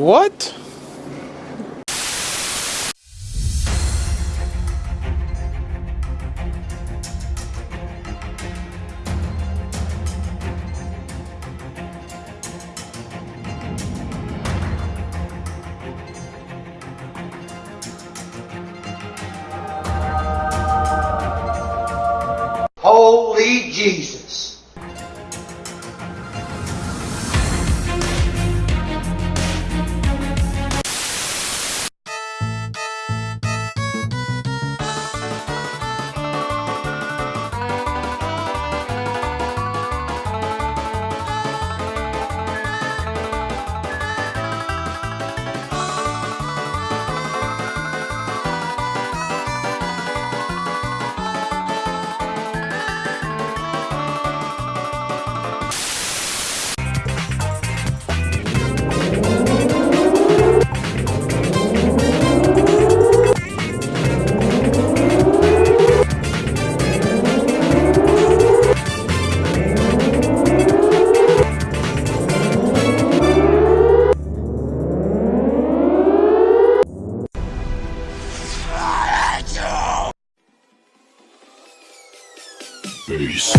what? Holy Jesus. space.